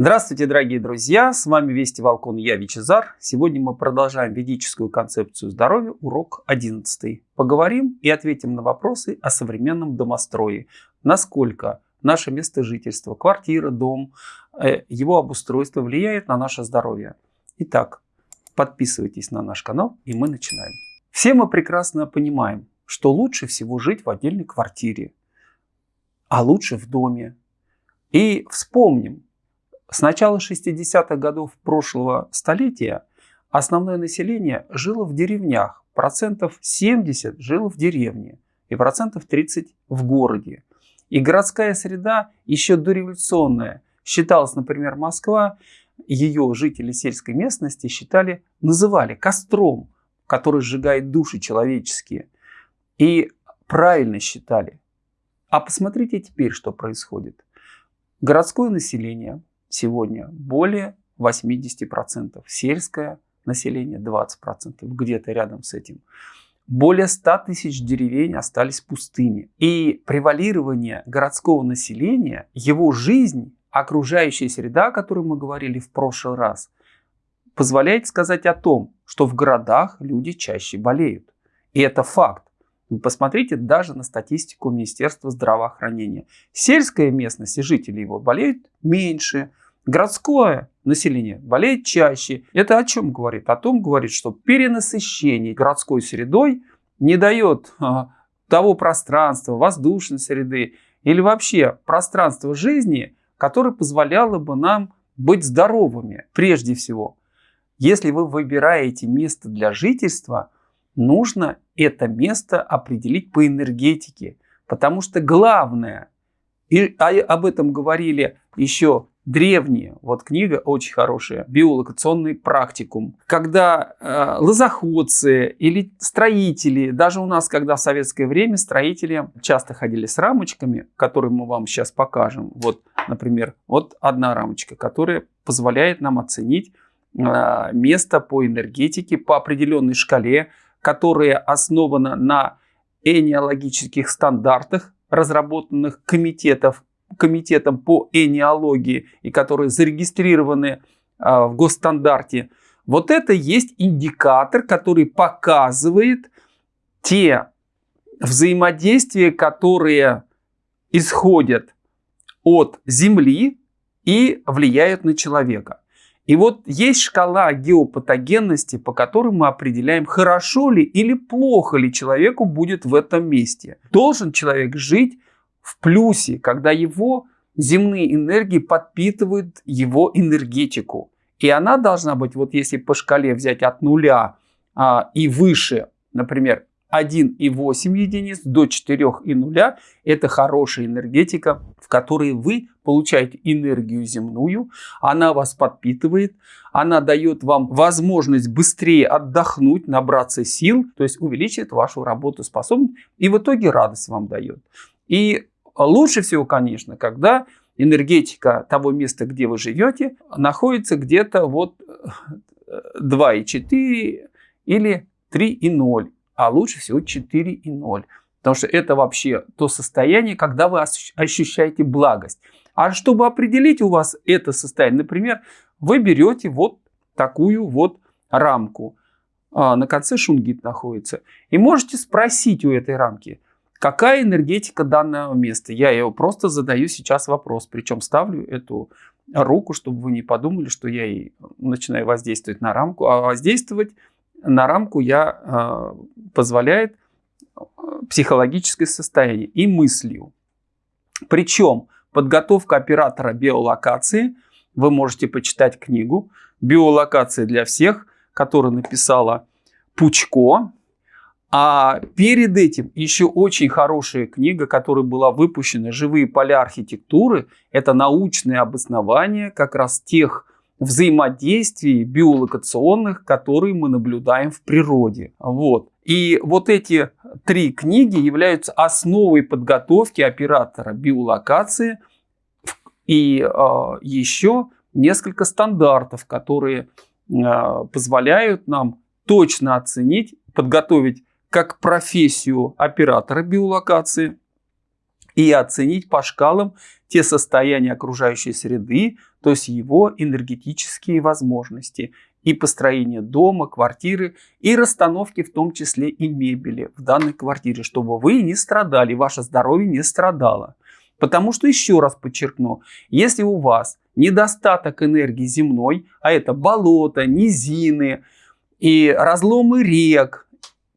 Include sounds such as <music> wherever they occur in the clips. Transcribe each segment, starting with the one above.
Здравствуйте, дорогие друзья! С вами Вести Волкон, я Вичезар. Сегодня мы продолжаем ведическую концепцию здоровья, урок 11. Поговорим и ответим на вопросы о современном домострое. Насколько наше место жительства, квартира, дом, э, его обустройство влияет на наше здоровье. Итак, подписывайтесь на наш канал и мы начинаем. Все мы прекрасно понимаем, что лучше всего жить в отдельной квартире, а лучше в доме. И вспомним, с начала 60-х годов прошлого столетия основное население жило в деревнях, процентов 70 жило в деревне и процентов 30 в городе. И городская среда еще дореволюционная. Считалась, например, Москва, ее жители сельской местности считали, называли костром, который сжигает души человеческие. И правильно считали. А посмотрите теперь, что происходит. Городское население сегодня более 80%. Сельское население 20%, где-то рядом с этим. Более 100 тысяч деревень остались пустыми. И превалирование городского населения, его жизнь, окружающая среда, о которой мы говорили в прошлый раз, позволяет сказать о том, что в городах люди чаще болеют. И это факт. Вы посмотрите даже на статистику Министерства здравоохранения. Сельская местность и жители его болеют меньше. Городское население болеет чаще. Это о чем говорит? О том говорит, что перенасыщение городской средой не дает а, того пространства, воздушной среды или вообще пространства жизни, которое позволяло бы нам быть здоровыми прежде всего. Если вы выбираете место для жительства, нужно это место определить по энергетике. Потому что главное, и об этом говорили еще древние, вот книга очень хорошая, биолокационный практикум, когда э, лозоходцы или строители, даже у нас, когда в советское время строители часто ходили с рамочками, которые мы вам сейчас покажем, вот, например, вот одна рамочка, которая позволяет нам оценить э, место по энергетике по определенной шкале, которая основана на энеологических стандартах, разработанных комитетов, комитетом по энеологии и которые зарегистрированы а, в госстандарте. Вот это есть индикатор, который показывает те взаимодействия, которые исходят от Земли и влияют на человека. И вот есть шкала геопатогенности, по которой мы определяем, хорошо ли или плохо ли человеку будет в этом месте. Должен человек жить в плюсе, когда его земные энергии подпитывают его энергетику. И она должна быть, вот если по шкале взять от нуля а, и выше, например, 1,8 единиц до 4,0 это хорошая энергетика, в которой вы получаете энергию земную, она вас подпитывает, она дает вам возможность быстрее отдохнуть, набраться сил, то есть увеличивает вашу работоспособность и в итоге радость вам дает. И лучше всего, конечно, когда энергетика того места, где вы живете, находится где-то вот 2,4 или 3,0 а лучше всего 4 и 0. Потому что это вообще то состояние, когда вы ощущаете благость. А чтобы определить у вас это состояние, например, вы берете вот такую вот рамку. А, на конце шунгит находится. И можете спросить у этой рамки, какая энергетика данного места. Я его просто задаю сейчас вопрос. Причем ставлю эту руку, чтобы вы не подумали, что я и начинаю воздействовать на рамку. А воздействовать на рамку я э, позволяет э, психологическое состояние и мыслью. Причем подготовка оператора биолокации, вы можете почитать книгу «Биолокация для всех», которую написала Пучко. А перед этим еще очень хорошая книга, которая была выпущена «Живые поля архитектуры». Это научное обоснование как раз тех взаимодействий биолокационных, которые мы наблюдаем в природе. Вот. И вот эти три книги являются основой подготовки оператора биолокации и э, еще несколько стандартов, которые э, позволяют нам точно оценить, подготовить как профессию оператора биолокации и оценить по шкалам те состояния окружающей среды, то есть его энергетические возможности и построение дома, квартиры и расстановки в том числе и мебели в данной квартире, чтобы вы не страдали, ваше здоровье не страдало. Потому что, еще раз подчеркну, если у вас недостаток энергии земной, а это болото, низины и разломы рек,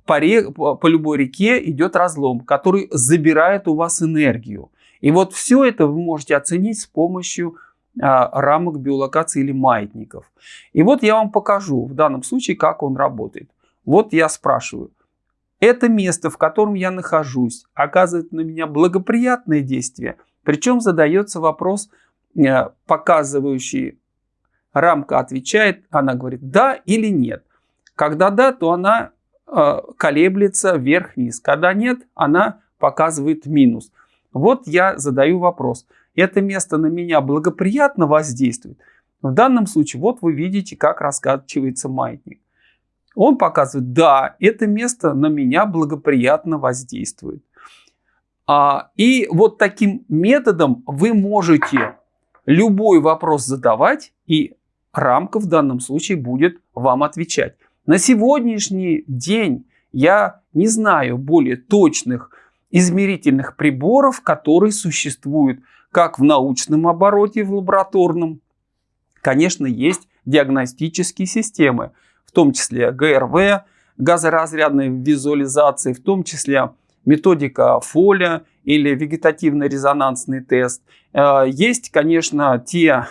по, рек, по любой реке идет разлом, который забирает у вас энергию. И вот все это вы можете оценить с помощью а, рамок биолокации или маятников. И вот я вам покажу в данном случае, как он работает. Вот я спрашиваю, это место, в котором я нахожусь, оказывает на меня благоприятное действие. Причем задается вопрос, э, показывающий, рамка отвечает, она говорит да или нет. Когда да, то она колеблется вверх-вниз. Когда нет, она показывает минус. Вот я задаю вопрос. Это место на меня благоприятно воздействует? В данном случае, вот вы видите, как раскачивается маятник. Он показывает, да, это место на меня благоприятно воздействует. А, и вот таким методом вы можете любой вопрос задавать, и рамка в данном случае будет вам отвечать. На сегодняшний день я не знаю более точных измерительных приборов, которые существуют как в научном обороте, в лабораторном. Конечно, есть диагностические системы, в том числе ГРВ, газоразрядной визуализации, в том числе методика Фоля или вегетативно-резонансный тест. Э, есть, конечно, те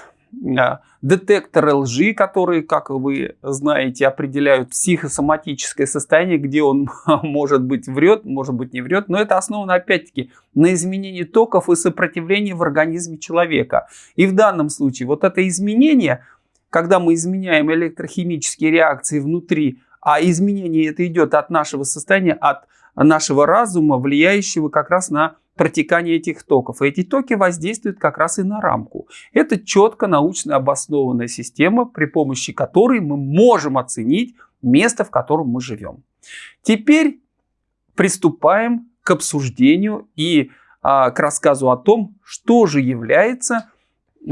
детекторы лжи, которые, как вы знаете, определяют психосоматическое состояние, где он, <laughs> может быть, врет, может быть, не врет. Но это основано, опять-таки, на изменении токов и сопротивлении в организме человека. И в данном случае вот это изменение, когда мы изменяем электрохимические реакции внутри, а изменение это идет от нашего состояния, от нашего разума, влияющего как раз на протекание этих токов. И эти токи воздействуют как раз и на рамку. Это четко научно обоснованная система, при помощи которой мы можем оценить место, в котором мы живем. Теперь приступаем к обсуждению и а, к рассказу о том, что же является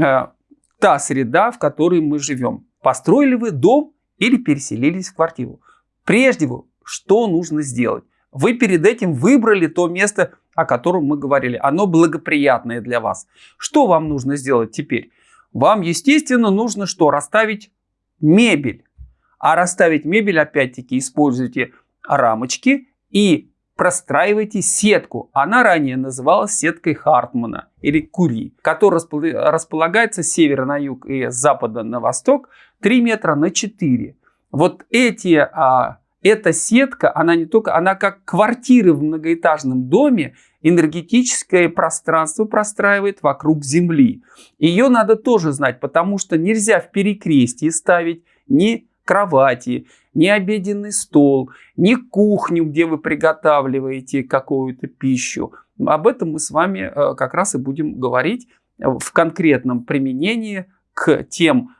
а, та среда, в которой мы живем. Построили вы дом или переселились в квартиру. Прежде всего, что нужно сделать? Вы перед этим выбрали то место, о котором мы говорили. Оно благоприятное для вас. Что вам нужно сделать теперь? Вам, естественно, нужно что? Расставить мебель. А расставить мебель, опять-таки, используйте рамочки и простраивайте сетку. Она ранее называлась сеткой Хартмана или Кури, которая располагается с севера на юг и с запада на восток 3 метра на 4. Вот эти а, эта сетка, она не только, она как квартиры в многоэтажном доме, энергетическое пространство простраивает вокруг Земли. Ее надо тоже знать, потому что нельзя в перекрестии ставить ни кровати, ни обеденный стол, ни кухню, где вы приготавливаете какую-то пищу. Об этом мы с вами э, как раз и будем говорить в конкретном применении к тем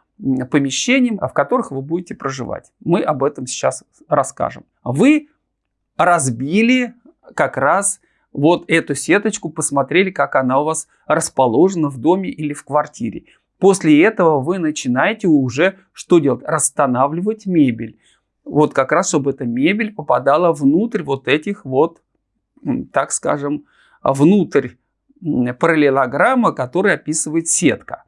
помещениям, в которых вы будете проживать. Мы об этом сейчас расскажем. Вы разбили как раз вот эту сеточку, посмотрели, как она у вас расположена в доме или в квартире. После этого вы начинаете уже что делать? Расстанавливать мебель. Вот как раз, чтобы эта мебель попадала внутрь вот этих вот, так скажем, внутрь параллелограмма, который описывает сетка.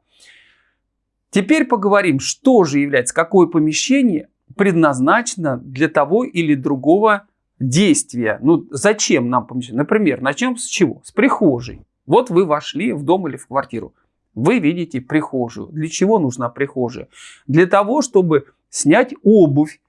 Теперь поговорим, что же является, какое помещение предназначено для того или другого действия. Ну, зачем нам помещение? Например, начнем с чего? С прихожей. Вот вы вошли в дом или в квартиру. Вы видите прихожую. Для чего нужна прихожая? Для того, чтобы снять обувь,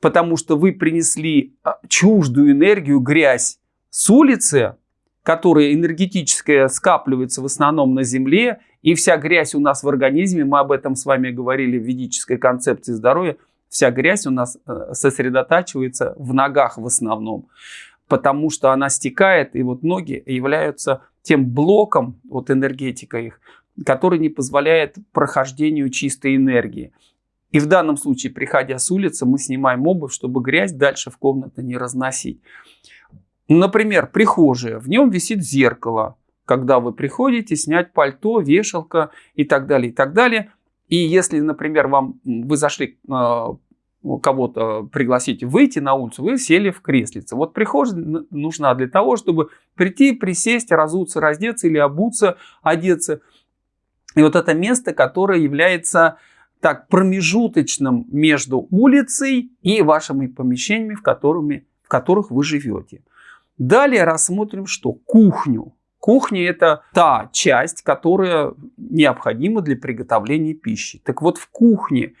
потому что вы принесли а, чуждую энергию, грязь с улицы, которая энергетическая скапливается в основном на земле и вся грязь у нас в организме, мы об этом с вами говорили в ведической концепции здоровья, вся грязь у нас э, сосредотачивается в ногах в основном, потому что она стекает, и вот ноги являются тем блоком, вот энергетика их, который не позволяет прохождению чистой энергии. И в данном случае, приходя с улицы, мы снимаем обувь, чтобы грязь дальше в комнату не разносить. Например, прихожая, в нем висит зеркало, когда вы приходите, снять пальто, вешалка и так далее, и так далее. И если, например, вам, вы зашли а, кого-то пригласить выйти на улицу, вы сели в креслице. Вот прихожая нужна для того, чтобы прийти, присесть, разуться, раздеться или обуться, одеться. И вот это место, которое является так промежуточным между улицей и вашими помещениями, в, которыми, в которых вы живете. Далее рассмотрим что? Кухню. Кухня – это та часть, которая необходима для приготовления пищи. Так вот, в кухне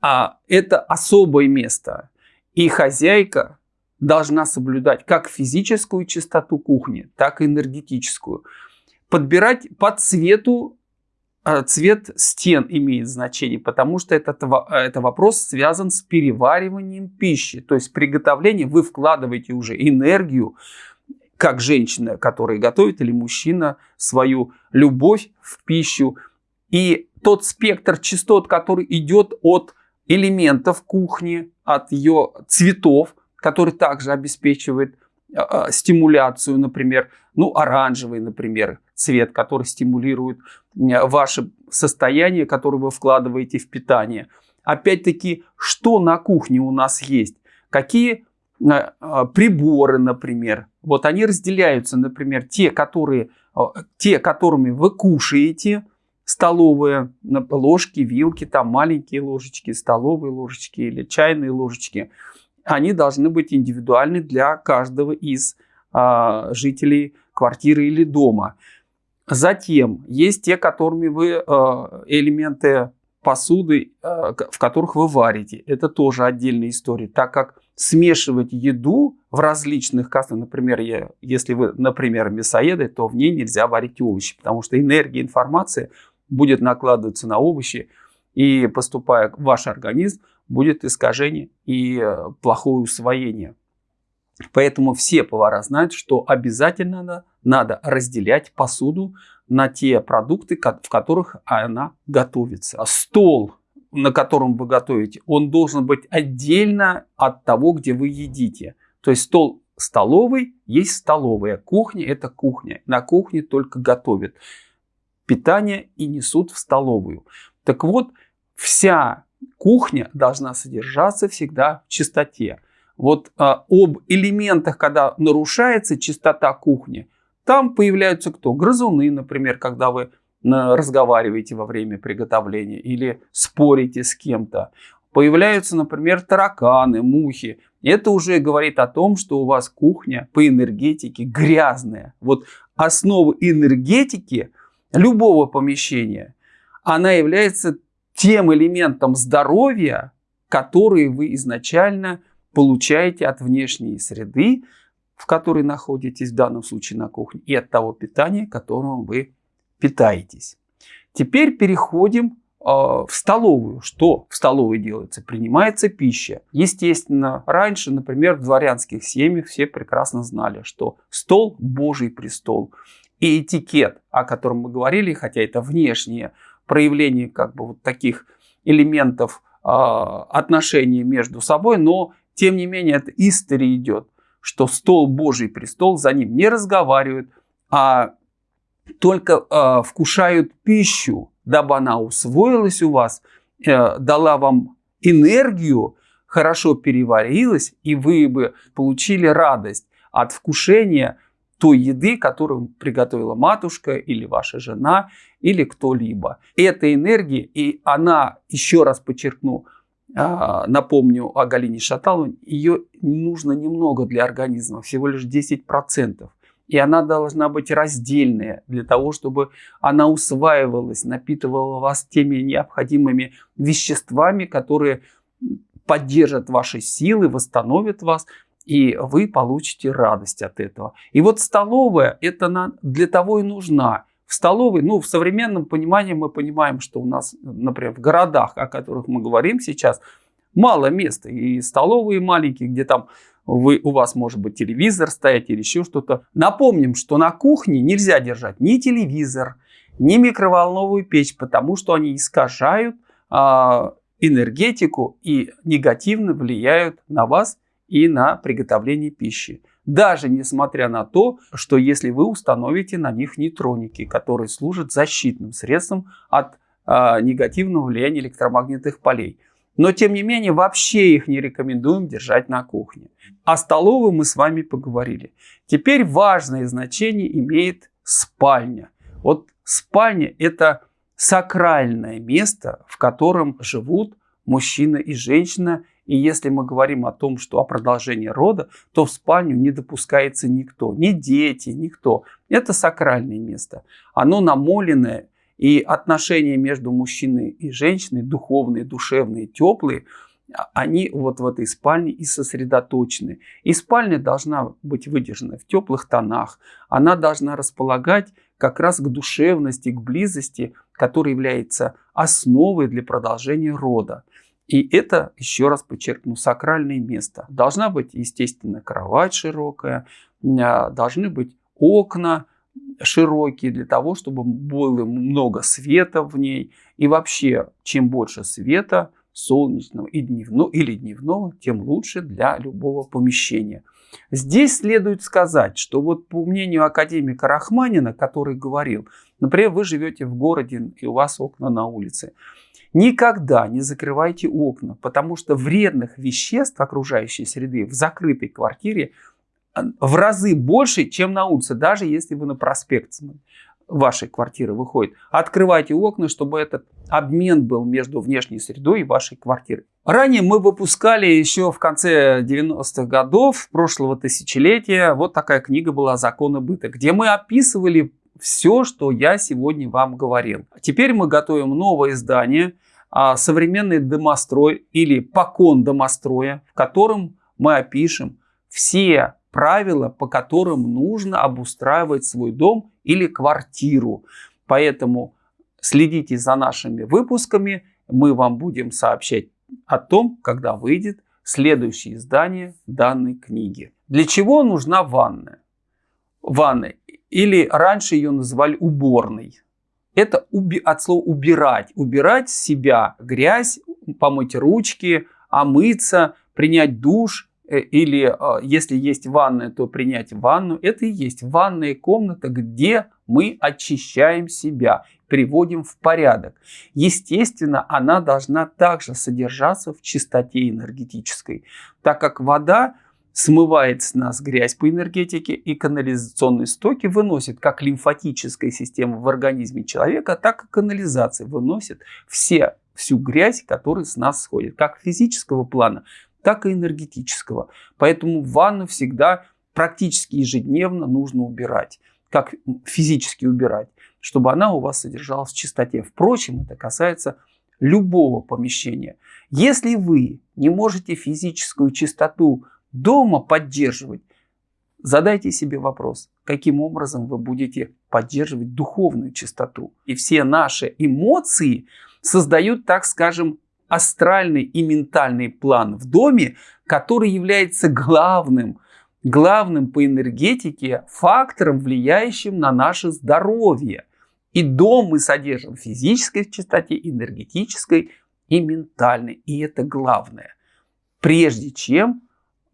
а, это особое место. И хозяйка должна соблюдать как физическую чистоту кухни, так и энергетическую. Подбирать по цвету цвет стен имеет значение, потому что этот, это вопрос связан с перевариванием пищи. То есть приготовление вы вкладываете уже энергию, как женщина, которая готовит, или мужчина, свою любовь в пищу. И тот спектр частот, который идет от элементов кухни, от ее цветов, который также обеспечивает э, стимуляцию, например, ну, оранжевый, например, цвет, который стимулирует ваше состояние, которое вы вкладываете в питание. Опять-таки, что на кухне у нас есть? Какие э, приборы, например. Вот они разделяются, например, те, которые, те которыми вы кушаете, столовые, ложки, вилки, там маленькие ложечки, столовые ложечки или чайные ложечки, они должны быть индивидуальны для каждого из а, жителей квартиры или дома. Затем есть те, которыми вы а, элементы посуды, а, в которых вы варите. Это тоже отдельная история, так как смешивать еду в различных кастах, например, если вы, например, мясоеды, то в ней нельзя варить овощи, потому что энергия, информация будет накладываться на овощи, и поступая в ваш организм, будет искажение и э, плохое усвоение. Поэтому все повара знают, что обязательно надо, надо разделять посуду на те продукты, в которых она готовится. Стол, на котором вы готовите, он должен быть отдельно от того, где вы едите. То есть стол столовый есть столовая, кухня это кухня. На кухне только готовят питание и несут в столовую. Так вот, вся кухня должна содержаться всегда в чистоте. Вот а, об элементах, когда нарушается чистота кухни, там появляются кто? Грызуны, например, когда вы разговариваете во время приготовления или спорите с кем-то. Появляются, например, тараканы, мухи. Это уже говорит о том, что у вас кухня по энергетике грязная. Вот основа энергетики любого помещения, она является тем элементом здоровья, который вы изначально получаете от внешней среды, в которой находитесь, в данном случае на кухне, и от того питания, которым вы питаетесь. Теперь переходим э, в столовую. Что в столовой делается? Принимается пища. Естественно, раньше, например, в дворянских семьях все прекрасно знали, что стол – Божий престол. И этикет, о котором мы говорили, хотя это внешнее проявление как бы вот таких элементов э, отношений между собой, но тем не менее это история идет, что стол Божий престол, за ним не разговаривают, а только э, вкушают пищу, дабы она усвоилась у вас, э, дала вам энергию, хорошо переварилась, и вы бы получили радость от вкушения той еды, которую приготовила матушка или ваша жена или кто-либо. Эта энергия, и она, еще раз подчеркну, напомню о Галине Шаталовой, ее нужно немного для организма, всего лишь 10%. И она должна быть раздельная для того, чтобы она усваивалась, напитывала вас теми необходимыми веществами, которые поддержат ваши силы, восстановят вас, и вы получите радость от этого. И вот столовая это для того и нужна. В столовой, ну в современном понимании мы понимаем, что у нас, например, в городах, о которых мы говорим сейчас, мало места. И столовые маленькие, где там вы, у вас может быть телевизор стоять или еще что-то. Напомним, что на кухне нельзя держать ни телевизор, ни микроволновую печь, потому что они искажают а, энергетику и негативно влияют на вас и на приготовление пищи. Даже несмотря на то, что если вы установите на них нейтроники, которые служат защитным средством от э, негативного влияния электромагнитных полей. Но тем не менее вообще их не рекомендуем держать на кухне. О столовой мы с вами поговорили. Теперь важное значение имеет спальня. Вот спальня это сакральное место, в котором живут мужчина и женщина. И если мы говорим о том, что о продолжении рода, то в спальню не допускается никто, ни дети, никто. Это сакральное место. Оно намоленное, и отношения между мужчиной и женщиной, духовные, душевные, теплые, а, они вот в этой спальне и сосредоточены. И спальня должна быть выдержана в теплых тонах. Она должна располагать как раз к душевности, к близости, которая является основой для продолжения рода. И это, еще раз подчеркну, сакральное место. Должна быть, естественно, кровать широкая, а, должны быть окна широкие для того, чтобы было много света в ней. И вообще, чем больше света, солнечного и дневного, или дневного, тем лучше для любого помещения. Здесь следует сказать, что вот по мнению академика Рахманина, который говорил, например, вы живете в городе и у вас окна на улице, никогда не закрывайте окна, потому что вредных веществ окружающей среды в закрытой квартире а, в разы больше, чем на улице, даже если вы на проспект вашей квартиры выходит. Открывайте окна, чтобы этот обмен был между внешней средой и вашей квартирой. Ранее мы выпускали еще в конце 90-х годов прошлого тысячелетия, вот такая книга была «Законы быта», где мы описывали все, что я сегодня вам говорил. Теперь мы готовим новое издание а, «Современный домострой» или «Покон домостроя», в котором мы опишем все правила, по которым нужно обустраивать свой дом или квартиру. Поэтому следите за нашими выпусками. Мы вам будем сообщать о том, когда выйдет следующее издание данной книги. Для чего нужна ванная? Ванная. Или раньше ее называли уборной. Это уби от слова убирать. Убирать себя, грязь, помыть ручки, омыться, принять душ Э, или а, если есть ванная, то принять ванну. Это и есть ванная комната, где мы очищаем себя, приводим в порядок. Естественно, она должна также содержаться в чистоте энергетической, так как вода смывает с нас грязь по энергетике и канализационные стоки выносит как лимфатическая система в организме человека, так и канализация выносит все, всю грязь, которая с нас сходит, как физического плана, так и энергетического. Поэтому ванну всегда практически ежедневно нужно убирать. Как физически убирать, чтобы она у вас содержалась в чистоте. Впрочем, это касается любого помещения. Если вы не можете физическую чистоту дома поддерживать, задайте себе вопрос, каким образом вы будете поддерживать духовную чистоту. И все наши эмоции создают, так скажем, астральный и ментальный план в доме, который является главным, главным по энергетике фактором, влияющим на наше здоровье. И дом мы содержим в физической чистоте, энергетической и ментальной. И это главное. Прежде чем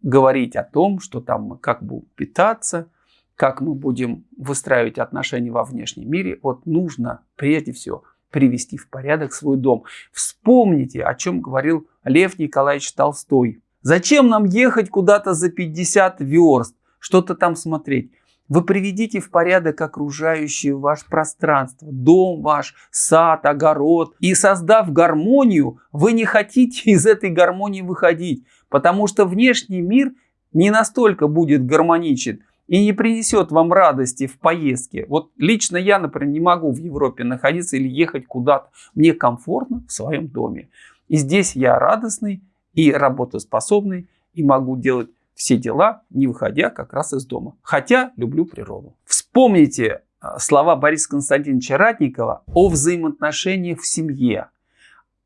говорить о том, что там мы как будем питаться, как мы будем выстраивать отношения во внешнем мире, вот нужно прежде всего привести в порядок свой дом. Вспомните, о чем говорил Лев Николаевич Толстой. Зачем нам ехать куда-то за 50 верст, что-то там смотреть? Вы приведите в порядок окружающее ваше пространство, дом ваш, сад, огород. И создав гармонию, вы не хотите из этой гармонии выходить, потому что внешний мир не настолько будет гармоничен, и не принесет вам радости в поездке. Вот лично я, например, не могу в Европе находиться или ехать куда-то. Мне комфортно в своем доме. И здесь я радостный и работоспособный, и могу делать все дела, не выходя как раз из дома. Хотя люблю природу. Вспомните а, слова Бориса Константиновича Ратникова о взаимоотношениях в семье.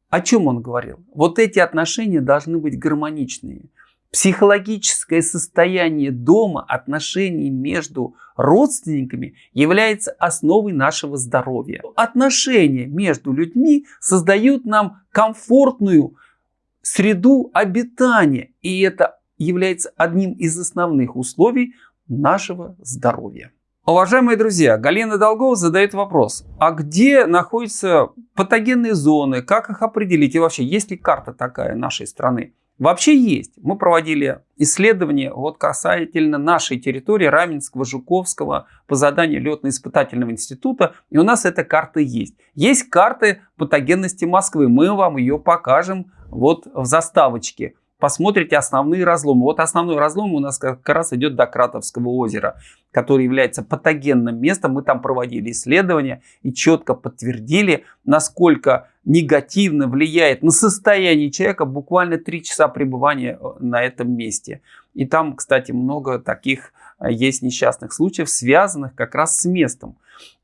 О чем он говорил? Вот эти отношения должны быть гармоничные. Психологическое состояние дома, отношений между родственниками является основой нашего здоровья. Отношения между людьми создают нам комфортную среду обитания. И это является одним из основных условий нашего здоровья. Уважаемые друзья, Галина Долгова задает вопрос, а где находятся патогенные зоны, как их определить и вообще есть ли карта такая нашей страны? Вообще есть. Мы проводили исследования вот касательно нашей территории Раменского, Жуковского по заданию летно-испытательного института. И у нас эта карта есть. Есть карты патогенности Москвы. Мы вам ее покажем вот в заставочке посмотрите основные разломы. Вот основной разлом у нас как раз идет до Кратовского озера, который является патогенным местом. Мы там проводили исследования и четко подтвердили, насколько негативно влияет на состояние человека буквально 3 часа пребывания э, на этом месте. И там, кстати, много таких э, есть несчастных случаев, связанных как раз с местом.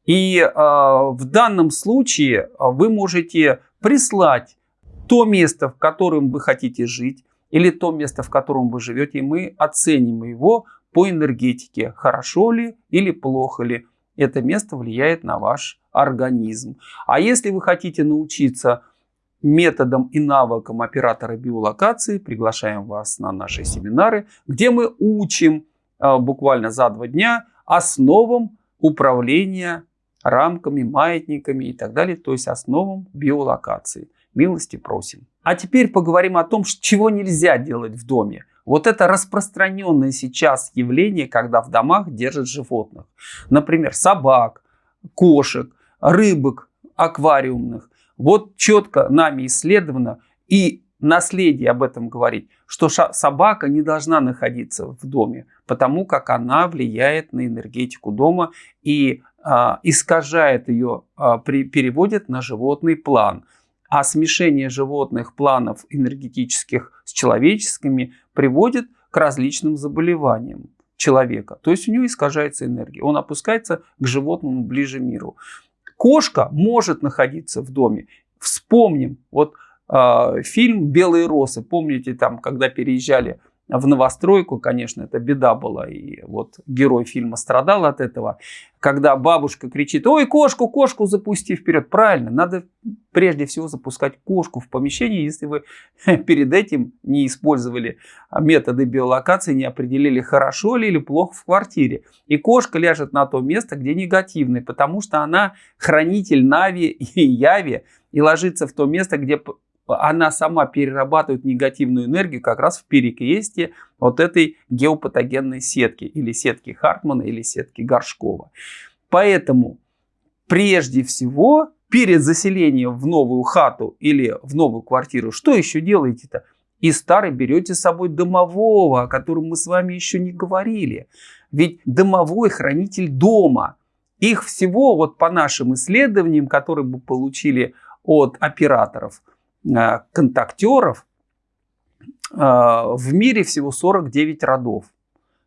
И э, в данном случае э, вы можете прислать то место, в котором вы хотите жить, или то место, в котором вы живете, мы оценим его по энергетике, хорошо ли или плохо ли это место влияет на ваш организм. А если вы хотите научиться методам и навыкам оператора биолокации, приглашаем вас на наши семинары, где мы учим а, буквально за два дня основам управления рамками, маятниками и так далее, то есть основам биолокации. Милости просим. А теперь поговорим о том, чего нельзя делать в доме. Вот это распространенное сейчас явление, когда в домах держат животных. Например, собак, кошек, рыбок аквариумных. Вот четко нами исследовано и наследие об этом говорит, что собака не должна находиться в доме, потому как она влияет на энергетику дома и а, искажает ее, а, при, переводит на животный план. А смешение животных планов энергетических с человеческими приводит к различным заболеваниям человека. То есть у него искажается энергия. Он опускается к животному ближе миру. Кошка может находиться в доме. Вспомним, вот э, фильм «Белые росы». Помните, там, когда переезжали в новостройку, конечно, это беда была. И вот герой фильма страдал от этого. Когда бабушка кричит, ой, кошку, кошку запусти вперед. Правильно, надо прежде всего запускать кошку в помещение, если вы <laughs> перед этим не использовали методы биолокации, не определили, хорошо ли или плохо в квартире. И кошка ляжет на то место, где негативный, потому что она хранитель Нави и Яви, и ложится в то место, где она сама перерабатывает негативную энергию как раз в перекрестие вот этой геопатогенной сетки, или сетки Хартмана, или сетки Горшкова. Поэтому прежде всего перед заселением в новую хату или в новую квартиру, что еще делаете-то? И старый берете с собой домового, о котором мы с вами еще не говорили. Ведь домовой хранитель дома. Их всего, вот по нашим исследованиям, которые мы получили от операторов – контактеров э, в мире всего 49 родов,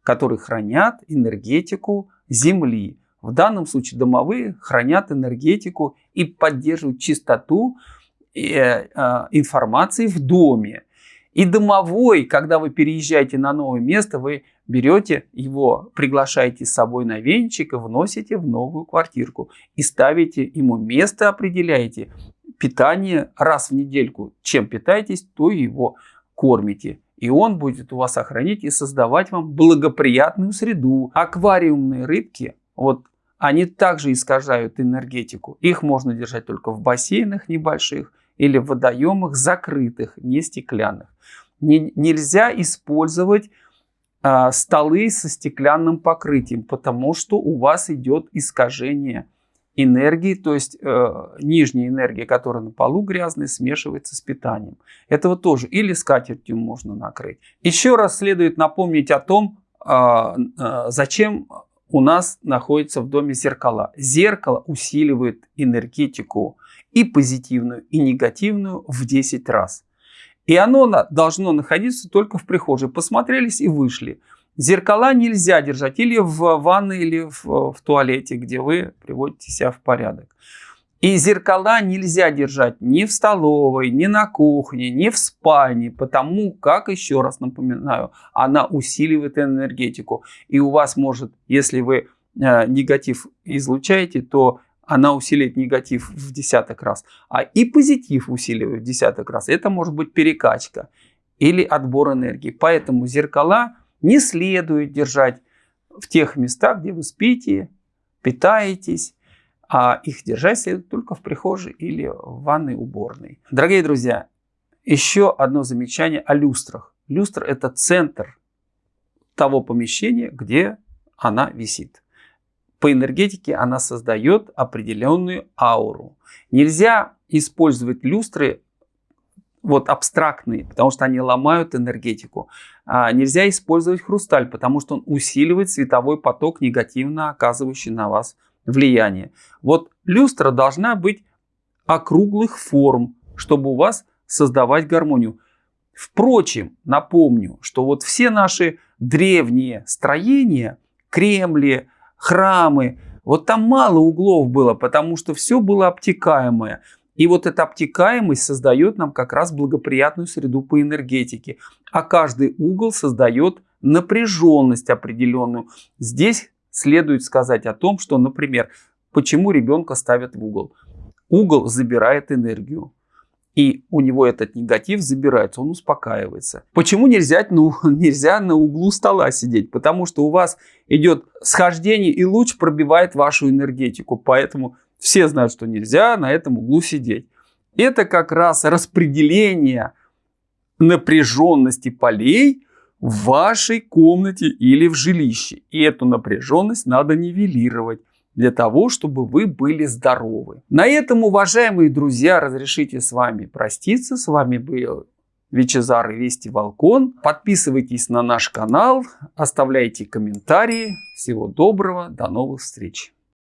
которые хранят энергетику Земли. В данном случае домовые хранят энергетику и поддерживают чистоту э, информации в доме. И домовой, когда вы переезжаете на новое место, вы берете его, приглашаете с собой на венчик и вносите в новую квартирку. И ставите ему место, определяете, питание раз в недельку. Чем питаетесь, то его кормите. И он будет у вас охранить и создавать вам благоприятную среду. Аквариумные рыбки, вот они также искажают энергетику. Их можно держать только в бассейнах небольших или в водоемах закрытых, не стеклянных. Не, нельзя использовать э, столы со стеклянным покрытием, потому что у вас идет искажение энергии, то есть э, нижняя энергия, которая на полу грязная, смешивается с питанием. Этого тоже или скатертью можно накрыть. Еще раз следует напомнить о том, э, э, зачем у нас находится в доме зеркала. Зеркало усиливает энергетику и позитивную, и негативную в 10 раз. И оно должно находиться только в прихожей. Посмотрелись и вышли. Зеркала нельзя держать или в ванной, или в, в туалете, где вы приводите себя в порядок. И зеркала нельзя держать ни в столовой, ни на кухне, ни в спальне, потому как, еще раз напоминаю, она усиливает энергетику. И у вас может, если вы э, негатив излучаете, то она усиливает негатив в десяток раз. А и позитив усиливает в десяток раз. Это может быть перекачка. или отбор энергии. Поэтому зеркала не следует держать в тех местах, где вы спите, питаетесь, а их держать следует только в прихожей или в ванной уборной. Дорогие друзья, еще одно замечание о люстрах. Люстра – это центр того помещения, где она висит. По энергетике она создает определенную ауру. Нельзя использовать люстры вот абстрактные, потому что они ломают энергетику. А нельзя использовать хрусталь, потому что он усиливает световой поток, негативно оказывающий на вас влияние. Вот люстра должна быть округлых форм, чтобы у вас создавать гармонию. Впрочем, напомню, что вот все наши древние строения, Кремли, храмы, вот там мало углов было, потому что все было обтекаемое. И вот эта обтекаемость создает нам как раз благоприятную среду по энергетике. А каждый угол создает напряженность определенную. Здесь следует сказать о том, что, например, почему ребенка ставят в угол. Угол забирает энергию. И у него этот негатив забирается, он успокаивается. Почему нельзя, ну, <laughs> нельзя на углу стола сидеть? Потому что у вас идет схождение и луч пробивает вашу энергетику. Поэтому все знают, что нельзя на этом углу сидеть. Это как раз распределение напряженности полей в вашей комнате или в жилище. И эту напряженность надо нивелировать для того, чтобы вы были здоровы. На этом, уважаемые друзья, разрешите с вами проститься. С вами был Вичезар и Вести Волкон. Подписывайтесь на наш канал, оставляйте комментарии. Всего доброго, до новых встреч.